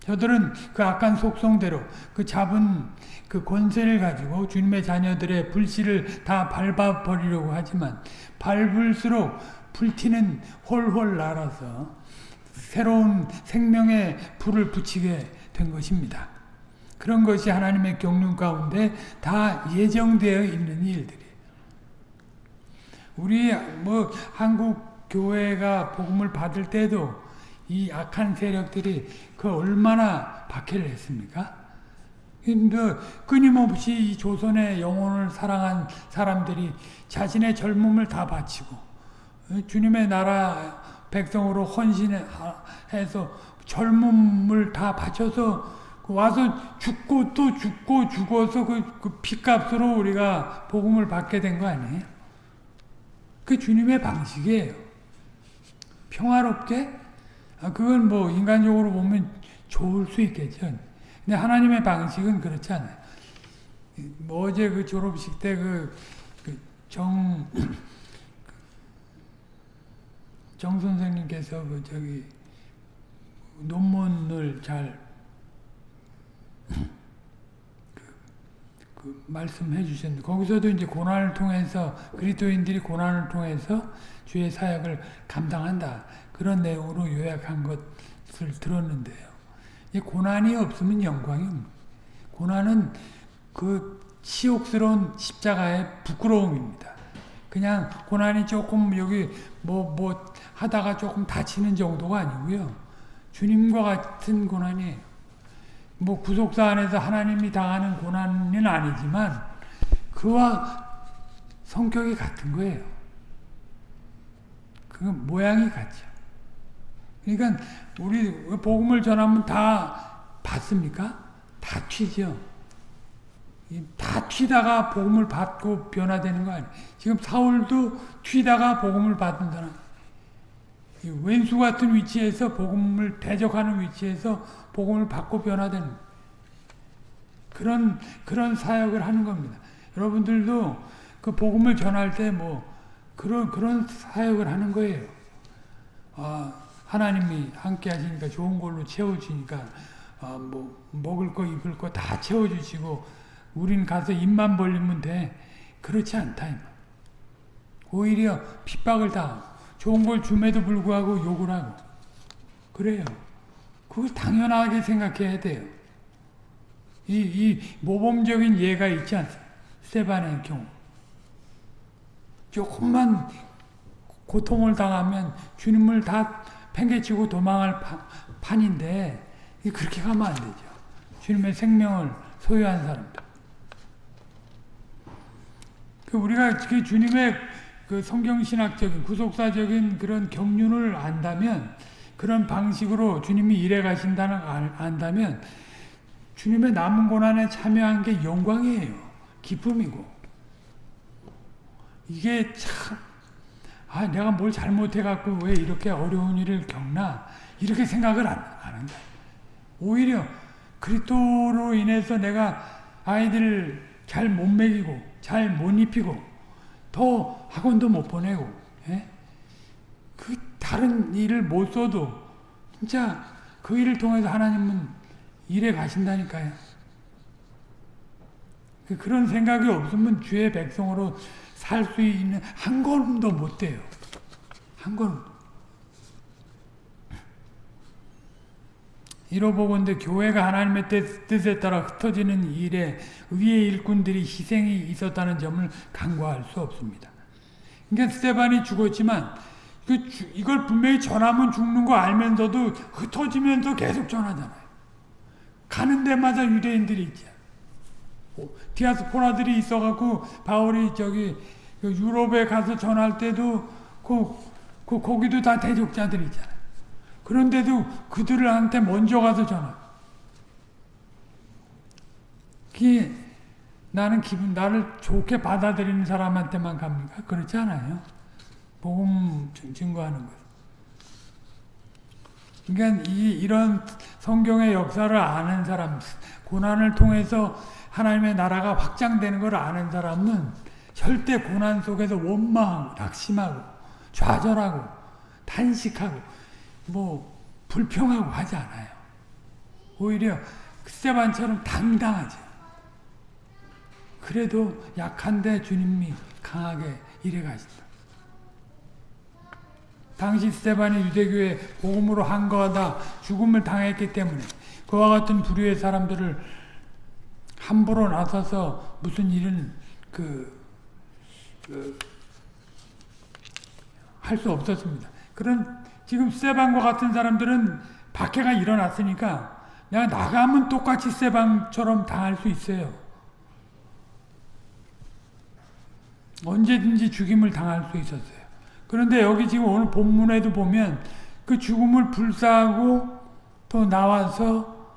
저들은 그 악한 속성대로 그 잡은 그 권세를 가지고 주님의 자녀들의 불씨를 다 밟아버리려고 하지만 밟을수록 불티는 홀홀 날아서 새로운 생명의 불을 붙이게 된 것입니다. 그런 것이 하나님의 경륜 가운데 다 예정되어 있는 일들이에요. 우리 뭐 한국 교회가 복음을 받을 때도 이 악한 세력들이 그 얼마나 박해를 했습니까? 끊임없이 이 조선의 영혼을 사랑한 사람들이 자신의 젊음을 다 바치고 주님의 나라 백성으로 헌신해서 젊음을 다 바쳐서 와서 죽고 또 죽고 죽어서 그, 그 피값으로 우리가 복음을 받게 된 거 아니에요? 그 주님의 방식이에요. 평화롭게? 아, 그건 뭐 인간적으로 보면 좋을 수 있겠죠. 근데 하나님의 방식은 그렇지 않아요. 뭐 어제 그 졸업식 때 그, 그 선생님께서 그 저기 논문을 잘 그, 그 말씀해 주셨는데 거기서도 이제 고난을 통해서 그리스도인들이 고난을 통해서 주의 사역을 감당한다 그런 내용으로 요약한 것을 들었는데요. 고난이 없으면 영광이 고난은 그 치욕스러운 십자가의 부끄러움입니다. 그냥 고난이 조금 여기 뭐뭐 뭐 하다가 조금 다치는 정도가 아니고요. 주님과 같은 고난이에요. 뭐 구속사 안에서 하나님이 당하는 고난은 아니지만 그와 성격이 같은 거예요. 그 모양이 같죠. 그러니까 우리 복음을 전하면 다 받습니까? 다 튀죠. 다 튀다가 복음을 받고 변화되는 거 아니에요. 지금 사울도 튀다가 복음을 받은 사람. 왼수 같은 위치에서 복음을 대적하는 위치에서 복음을 받고 변화되는 그런 그런 사역을 하는 겁니다. 여러분들도 그 복음을 전할 때 뭐 그런 그런 사역을 하는 거예요. 아, 하나님이 함께 하시니까 좋은 걸로 채워주니까 어, 뭐 먹을 거 입을 거 다 채워주시고 우린 가서 입만 벌리면 돼. 그렇지 않다. 오히려 핍박을 다 좋은 걸 줌에도 불구하고 욕을 하고 그래요. 그걸 당연하게 생각해야 돼요. 이, 이 모범적인 예가 있지 않습니까? 스테반의 경우. 조금만 고통을 당하면 주님을 다 팽개치고 도망할 판인데 그렇게 가면 안 되죠. 주님의 생명을 소유한 사람들. 그 우리가 그 주님의 그 성경신학적인 구속사적인 그런 경륜을 안다면 그런 방식으로 주님이 일해 가신다는 안다면 주님의 남은 고난에 참여한 게 영광이에요. 기쁨이고. 이게 참 아, 내가 뭘 잘못해갖고 왜 이렇게 어려운 일을 겪나? 이렇게 생각을 안, 안 한다. 오히려 그리스도로 인해서 내가 아이들을 잘 못 먹이고, 잘 못 입히고, 더 학원도 못 보내고, 예? 그 다른 일을 못 써도 진짜 그 일을 통해서 하나님은 일해 가신다니까요. 그 그런 생각이 없으면 주의 백성으로 살 수 있는 한 걸음도 못 돼요. 한 걸음. 이로보건대 교회가 하나님의 뜻에 따라 흩어지는 일에 의의 일꾼들이 희생이 있었다는 점을 간과할 수 없습니다. 그러니까 스테반이 죽었지만 그 이걸 분명히 전하면 죽는 거 알면서도 흩어지면서 계속 전하잖아요. 가는 데마다 유대인들이 있죠. 디아스포라들이 있어갖고 바울이 저기 그 유럽에 가서 전할 때도 그, 그 거기도 다 대적자들이 있잖아요. 그런데도 그들한테 먼저 가서 전하. 그 나는 기분 나를 좋게 받아들이는 사람한테만 갑니까? 그렇지 않아요. 복음 증거하는 것. 그러니까 이, 이런 성경의 역사를 아는 사람, 고난을 통해서 하나님의 나라가 확장되는 걸 아는 사람은 절대 고난 속에서 원망하고 낙심하고 좌절하고 탄식하고 뭐 불평하고 하지 않아요. 오히려 스테반처럼 당당하죠. 그래도 약한데 주님이 강하게 일해 가신다. 당시 스테반이 유대교의 복음으로 한거하다 죽음을 당했기 때문에 그와 같은 부류의 사람들을 함부로 나서서 무슨 일은 그, 그 할 수 없었습니다. 그런 지금 스테반과 같은 사람들은 박해가 일어났으니까 내가 나가면 똑같이 스테반처럼 당할 수 있어요. 언제든지 죽임을 당할 수 있었어요. 그런데 여기 지금 오늘 본문에도 보면 그 죽음을 불사하고 또 나와서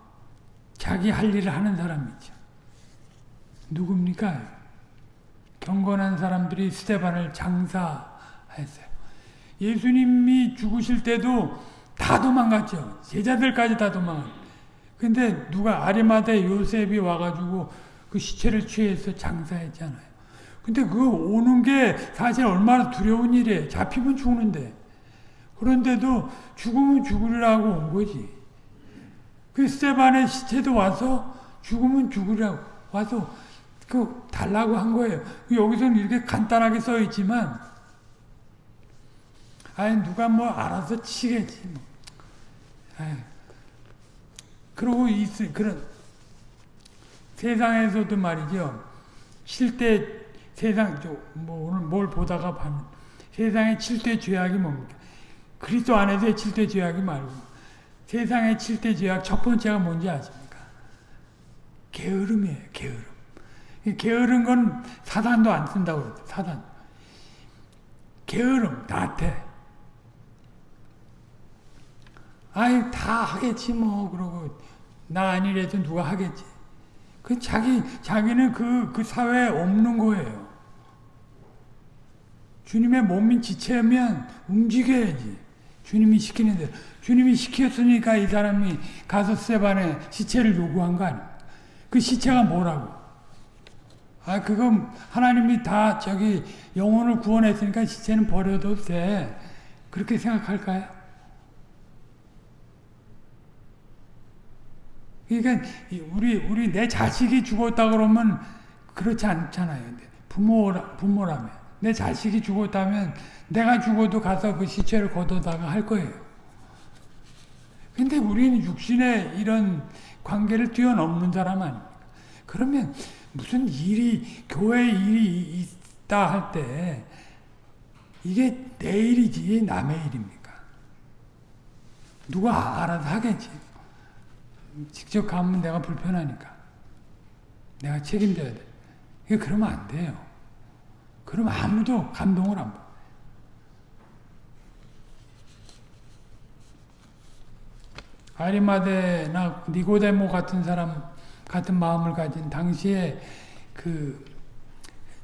자기 할 일을 하는 사람이죠. 누굽니까? 경건한 사람들이 스테반을 장사했어요. 예수님이 죽으실 때도 다 도망갔죠. 제자들까지 다 도망갔. 근데 누가 아리마대 요셉이 와가지고 그 시체를 취해서 장사했잖아요. 근데 그 오는 게 사실 얼마나 두려운 일이에요. 잡히면 죽는데. 그런데도 죽으면 죽으리라고 온 거지. 그 스테반의 시체도 와서 죽으면 죽으리라고 와서 그 달라고 한 거예요. 여기서는 이렇게 간단하게 써 있지만 아니 누가 뭐 알아서 치겠지 뭐. 그러고 있 그런 세상에서도 말이죠. 실대 세상 뭐 오늘 뭘 보다가 봤는 세상의 7대 죄악이 뭡니까? 그리스도 안에서의 7대 죄악이 말고 세상의 7대 죄악 첫 번째가 뭔지 아십니까? 게으름이에요. 게으름. 게으른 건 사단도 안 쓴다고 그랬어. 사단. 게으름, 나태. 아이 다 하겠지 뭐 그러고 나 아니래도 누가 하겠지. 그 자기 자기는 그그 그 사회에 없는 거예요. 주님의 몸인 지체면 움직여야지. 주님이 시키는 대로. 주님이 시켰으니까 이 사람이 가서 세반에 시체를 요구한 거 아니야. 그 시체가 뭐라고? 아, 그거 하나님이 다 저기 영혼을 구원했으니까 시체는 버려도 돼. 그렇게 생각할까요? 그러니까 우리 우리 내 자식이 죽었다 그러면 그렇지 않잖아요. 부모라 부모라면 내 자식이 죽었다면 내가 죽어도 가서 그 시체를 걷어다가 할 거예요. 근데 우리는 육신의 이런 관계를 뛰어넘는 사람 아닙니까? 그러면 무슨 일이 교회 일이 있다 할 때 이게 내 일이지 남의 일입니까? 누가 알아서 하겠지. 직접 가면 내가 불편하니까. 내가 책임져야 돼. 이게 그러면 안 돼요. 그럼 아무도 감동을 안 받아. 아리마데나 니고데모 같은 사람 같은 마음을 가진 당시에 그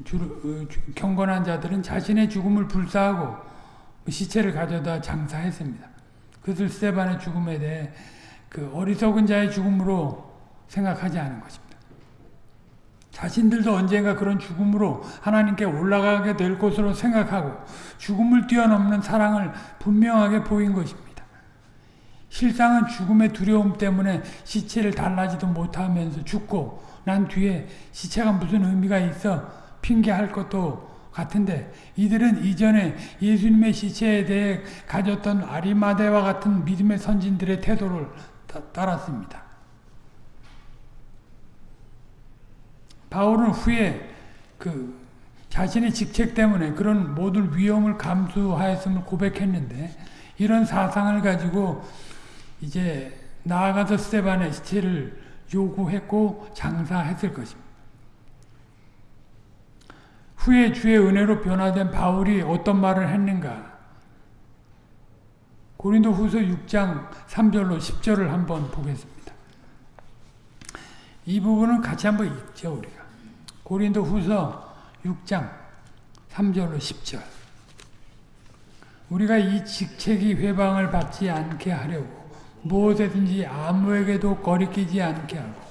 주, 어, 경건한 자들은 자신의 죽음을 불사하고 시체를 가져다 장사했습니다. 그것을 스테반의 죽음에 대해 그 어리석은 자의 죽음으로 생각하지 않은 것입니다. 자신들도 언젠가 그런 죽음으로 하나님께 올라가게 될 것으로 생각하고 죽음을 뛰어넘는 사랑을 분명하게 보인 것입니다. 실상은 죽음의 두려움 때문에 시체를 달라지도 못하면서 죽고 난 뒤에 시체가 무슨 의미가 있어 핑계할 것도 같은데 이들은 이전에 예수님의 시체에 대해 가졌던 아리마대와 같은 믿음의 선진들의 태도를 따랐습니다. 바울은 후에 그 자신의 직책 때문에 그런 모든 위험을 감수하였음을 고백했는데 이런 사상을 가지고 이제 나아가서 스테반의 시체를 요구했고 장사했을 것입니다. 후에 주의 은혜로 변화된 바울이 어떤 말을 했는가? 고린도 후서 6장 3절로 10절을 한번 보겠습니다. 이 부분은 같이 한번 읽죠, 우리가. 고린도 후서 6장 3절로 10절. 우리가 이 직책이 회방을 받지 않게 하려고 무엇에든지 아무에게도 거리끼지 않게 하고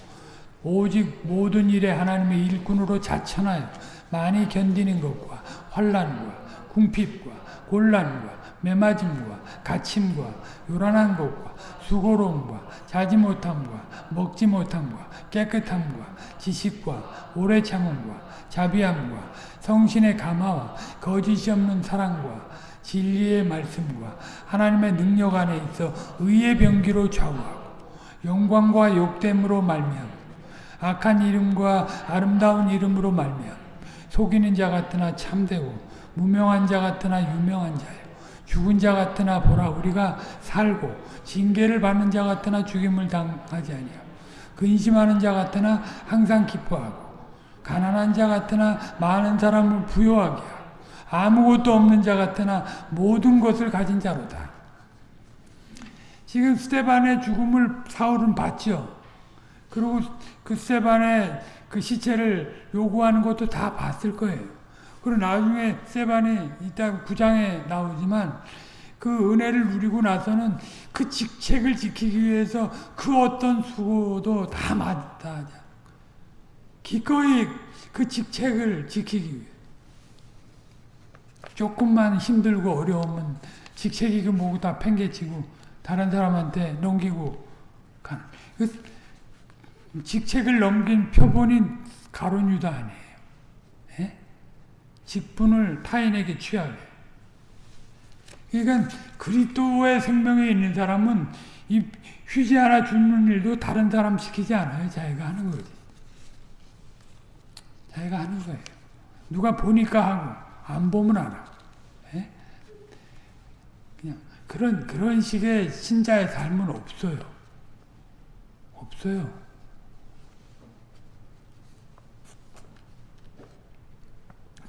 오직 모든 일에 하나님의 일꾼으로 자천하여 많이 견디는 것과 환란과 궁핍과 곤란과 매맞음과 갇힘과 요란한 것과 수고로움과 자지 못함과 먹지 못함과 깨끗함과 지식과 오래 참음과 자비함과 성신의 감화와 거짓이 없는 사랑과 진리의 말씀과 하나님의 능력 안에 있어 의의 병기로 좌우하고 영광과 욕됨으로 말미암고 악한 이름과 아름다운 이름으로 말미암고 속이는 자 같으나 참되고 무명한 자 같으나 유명한 자요 죽은 자 같으나 보라 우리가 살고 징계를 받는 자 같으나 죽임을 당하지 아니하고 근심하는 자 같으나 항상 기뻐하고 가난한 자 같으나 많은 사람을 부요하게 하고 아무것도 없는 자 같으나 모든 것을 가진 자로다. 지금 스테반의 죽음을 사울은 봤죠. 그리고 그 스테반의 그 시체를 요구하는 것도 다 봤을 거예요. 그리고 나중에 스테반이 이따 구장에 나오지만 그 은혜를 누리고 나서는 그 직책을 지키기 위해서 그 어떤 수고도 다 맞다. 기꺼이 그 직책을 지키기 위해 조금만 힘들고 어려우면 직책이 그 뭐고 다 팽개치고 다른 사람한테 넘기고 가는 그 직책을 넘긴 표본이 가론 유다 아니에요. 예? 직분을 타인에게 취하게. 그러니까 그리스도의 생명에 있는 사람은 이 휴지 하나 주는 일도 다른 사람 시키지 않아요. 자기가 하는 거지. 자기가 하는 거예요. 누가 보니까 하고 안 보면 안 하고. 예? 그냥 그런 그런 식의 신자의 삶은 없어요. 없어요.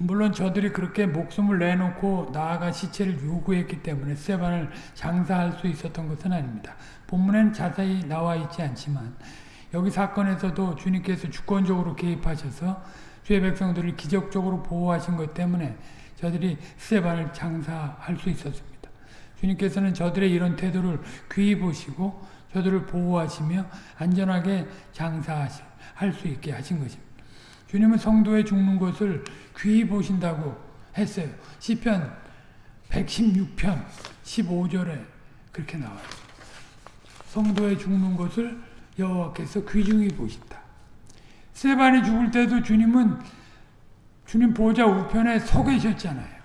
물론 저들이 그렇게 목숨을 내놓고 나아가 시체를 요구했기 때문에 세반을 장사할 수 있었던 것은 아닙니다. 본문에는 자세히 나와 있지 않지만 여기 사건에서도 주님께서 주권적으로 개입하셔서 주의 백성들을 기적적으로 보호하신 것 때문에 저들이 스테반을 장사할 수 있었습니다. 주님께서는 저들의 이런 태도를 귀히 보시고 저들을 보호하시며 안전하게 장사할 수 있게 하신 것입니다. 주님은 성도의 죽는 것을 귀히 보신다고 했어요. 시편 116편 15절에 그렇게 나와요. 성도의 죽는 것을 여호와께서 귀중히 보신다. 세반이 죽을 때도 주님은 주님 보좌 우편에 서 계셨잖아요.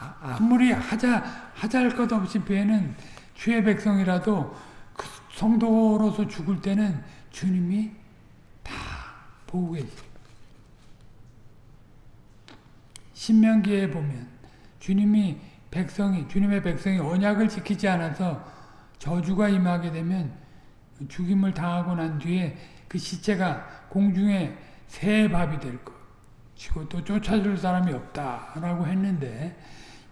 아, 아무리 하자 할것 없이 배는 주의 백성이라도 그 성도로서 죽을 때는 주님이 다 보고 계세요. 신명기에 보면 주님이 백성이 주님의 백성이 언약을 지키지 않아서 저주가 임하게 되면 죽임을 당하고 난 뒤에 그 시체가 공중에 새 밥이 될 것이고 또 쫓아줄 사람이 없다라고 했는데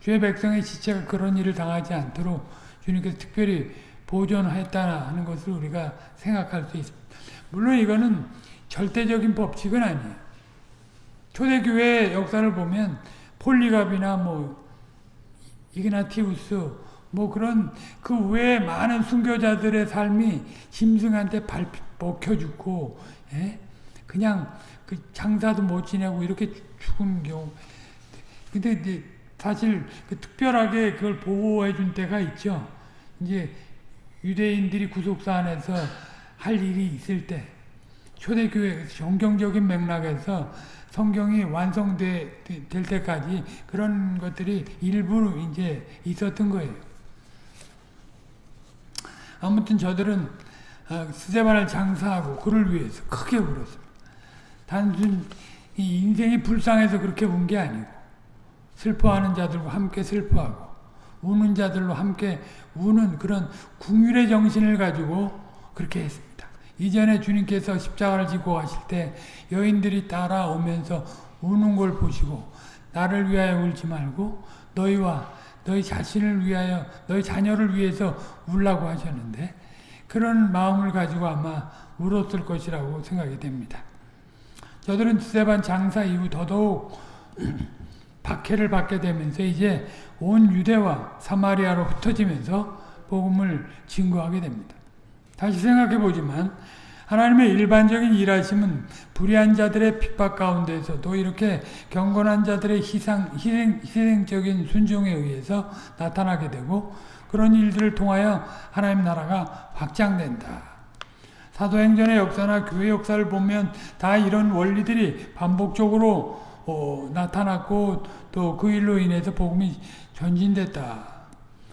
주의 백성의 시체가 그런 일을 당하지 않도록 주님께서 특별히 보존했다는 것을 우리가 생각할 수 있습니다. 물론 이거는 절대적인 법칙은 아니에요. 초대교회 역사를 보면 폴리갑이나 뭐 이그나티우스 뭐 그런 그 외에 많은 순교자들의 삶이 짐승한테 발 먹혀 죽고 예? 그냥 그 장사도 못 지내고 이렇게 죽은 경우. 근데 사실 그 특별하게 그걸 보호해 준 때가 있죠. 이제 유대인들이 구속사 안에서 할 일이 있을 때 초대교회 정경적인 맥락에서 성경이 완성될 때까지 그런 것들이 일부 이제 있었던 거예요. 아무튼 저들은 스테반을 장사하고 그를 위해서 크게 울었습니다. 단순 인생이 불쌍해서 그렇게 운 게 아니고 슬퍼하는 자들과 함께 슬퍼하고 우는 자들로 함께 우는 그런 궁율의 정신을 가지고 그렇게 했습니다. 이전에 주님께서 십자가를 지고 가실 때 여인들이 따라오면서 우는 걸 보시고 나를 위하여 울지 말고 너희와 너희 자신을 위하여 너희 자녀를 위해서 울라고 하셨는데 그런 마음을 가지고 아마 울었을 것이라고 생각이 됩니다. 저들은 스테반 장사 이후 더더욱 박해를 받게 되면서 이제 온 유대와 사마리아로 흩어지면서 복음을 증거하게 됩니다. 다시 생각해 보지만 하나님의 일반적인 일하심은 불의한 자들의 핍박 가운데서도 이렇게 경건한 자들의 희상, 희생, 희생적인 순종에 의해서 나타나게 되고 그런 일들을 통하여 하나님 나라가 확장된다. 사도행전의 역사나 교회 역사를 보면 다 이런 원리들이 반복적으로 어, 나타났고 또 그 일로 인해서 복음이 전진됐다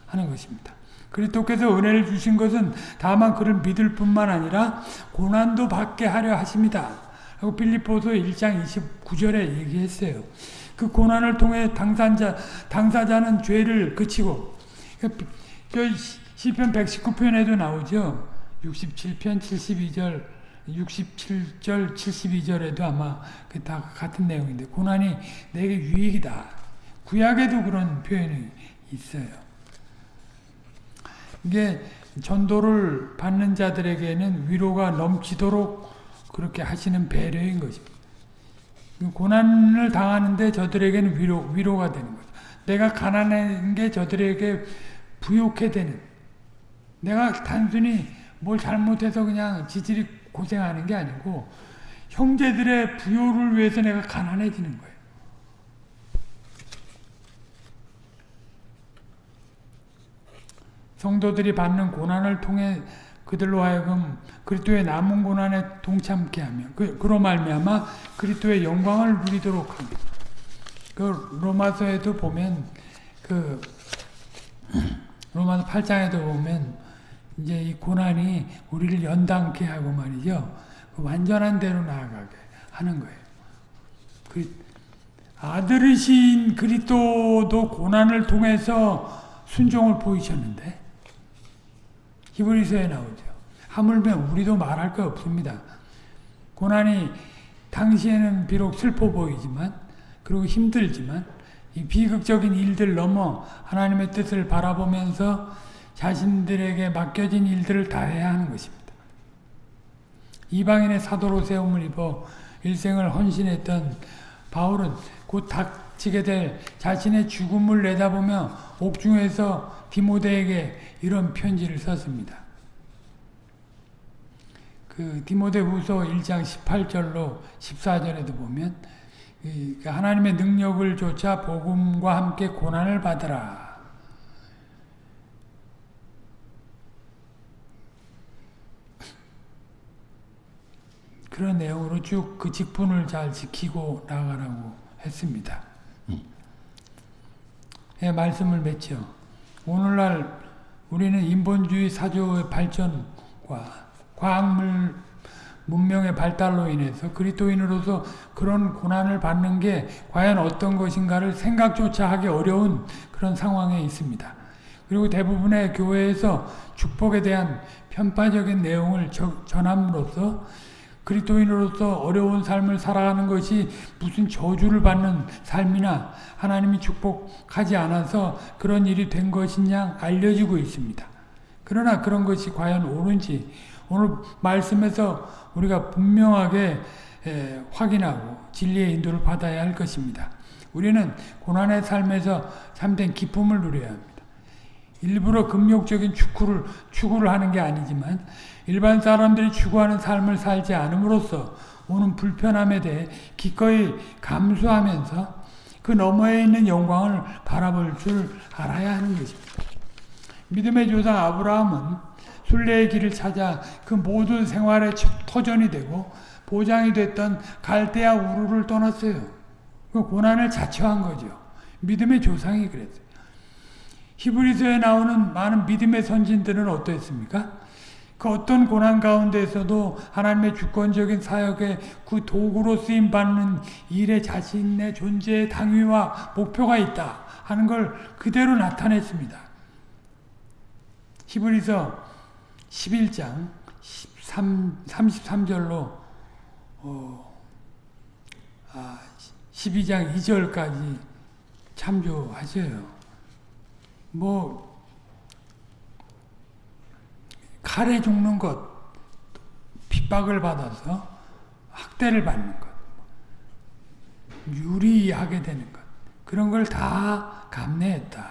하는 것입니다. 그리스도께서 은혜를 주신 것은 다만 그를 믿을 뿐만 아니라 고난도 받게 하려 하십니다. 하고 빌립보서 1장 29절에 얘기했어요. 그 고난을 통해 당사자, 당사자는 죄를 그치고 저 시편 119편에도 나오죠. 67편 72절 67절 72절에도 아마 그 다 같은 내용인데 고난이 내게 유익이다. 구약에도 그런 표현이 있어요. 이게 전도를 받는 자들에게는 위로가 넘치도록 그렇게 하시는 배려인 것입니다. 고난을 당하는데 저들에게는 위로, 위로가 되는 거죠. 내가 가난한 게 저들에게 부욕해 되는 내가 단순히 뭘 잘못해서 그냥 지질이 고생하는 게 아니고 형제들의 부요를 위해서 내가 가난해지는 거예요. 성도들이 받는 고난을 통해 그들로 하여금 그리스도의 남은 고난에 동참케 하며 그, 그로 말미암아 그리스도의 영광을 누리도록 합니다. 그 로마서에도 보면 그 로마서 8장에도 보면 이제 이 고난이 우리를 연단케 하고 말이죠. 그 완전한 대로 나아가게 하는 거예요. 그 아들이신 그리스도도 고난을 통해서 순종을 보이셨는데 히브리서에 나오죠. 하물며 우리도 말할 거 없습니다. 고난이 당시에는 비록 슬퍼 보이지만 그리고 힘들지만 이 비극적인 일들 넘어 하나님의 뜻을 바라보면서 자신들에게 맡겨진 일들을 다 해야 하는 것입니다. 이방인의 사도로 세움을 입어 일생을 헌신했던 바울은 곧닥 치게 될 자신의 죽음을 내다보며 옥중에서 디모데에게 이런 편지를 썼습니다. 그 디모데 후서 1장 18절로 14절에도 보면 그 하나님의 능력을 조차 복음과 함께 고난을 받으라. 그런 내용으로 쭉 그 직분을 잘 지키고 나가라고 했습니다. 예, 말씀을 맺죠. 오늘날 우리는 인본주의 사조의 발전과 과학물 문명의 발달로 인해서 그리스도인으로서 그런 고난을 받는 게 과연 어떤 것인가를 생각조차 하기 어려운 그런 상황에 있습니다. 그리고 대부분의 교회에서 축복에 대한 편파적인 내용을 전함으로써 그리스도인으로서 어려운 삶을 살아가는 것이 무슨 저주를 받는 삶이나 하나님이 축복하지 않아서 그런 일이 된 것이냐 알려지고 있습니다. 그러나 그런 것이 과연 옳은지 오늘 말씀에서 우리가 분명하게 확인하고 진리의 인도를 받아야 할 것입니다. 우리는 고난의 삶에서 참된 기쁨을 누려야 합니다. 일부러 금욕적인 축구를, 추구를 하는 게 아니지만 일반 사람들이 추구하는 삶을 살지 않음으로써 오는 불편함에 대해 기꺼이 감수하면서 그 너머에 있는 영광을 바라볼 줄 알아야 하는 것입니다. 믿음의 조상 아브라함은 순례의 길을 찾아 그 모든 생활의 터전이 되고 보장이 됐던 갈대아 우르를 떠났어요. 그 고난을 자처한 거죠. 믿음의 조상이 그랬어요. 히브리서에 나오는 많은 믿음의 선진들은 어떠했습니까? 그 어떤 고난 가운데서도 하나님의 주권적인 사역의 그 도구로 쓰임 받는 일에 자신의 존재의 당위와 목표가 있다 하는 걸 그대로 나타냈습니다. 히브리서 11장 13, 33절로 어, 아, 12장 2절까지 참조하셔요. 뭐 칼에 죽는 것, 핍박을 받아서 학대를 받는 것, 유리하게 되는 것, 그런 걸 다 감내했다.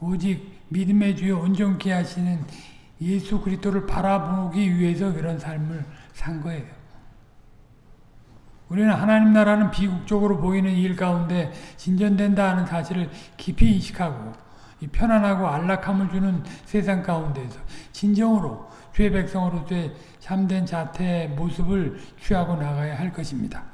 오직 믿음의 주에 온전케 하시는 예수 그리스도를 바라보기 위해서 그런 삶을 산 거예요. 우리는 하나님 나라는 비국적으로 보이는 일 가운데 진전된다 하는 사실을 깊이 인식하고 이 편안하고 안락함을 주는 세상 가운데서 진정으로 주의 백성으로서의 참된 자태의 모습을 취하고 나가야 할 것입니다.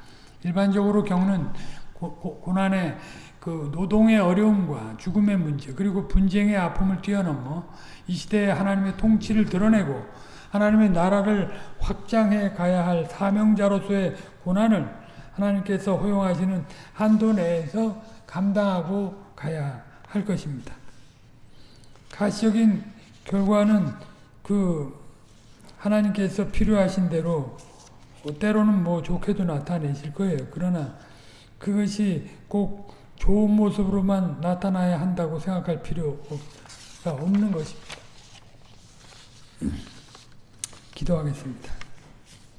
일반적으로 겪는 고, 고, 고난의 그 노동의 어려움과 죽음의 문제 그리고 분쟁의 아픔을 뛰어넘어 이 시대에 하나님의 통치를 드러내고 하나님의 나라를 확장해 가야 할 사명자로서의 고난을 하나님께서 허용하시는 한도 내에서 감당하고 가야 할 것입니다. 가시적인 결과는 그 하나님께서 필요하신 대로 때로는 뭐 좋게도 나타내실 거예요. 그러나 그것이 꼭 좋은 모습으로만 나타나야 한다고 생각할 필요가 없는 것입니다. 기도하겠습니다.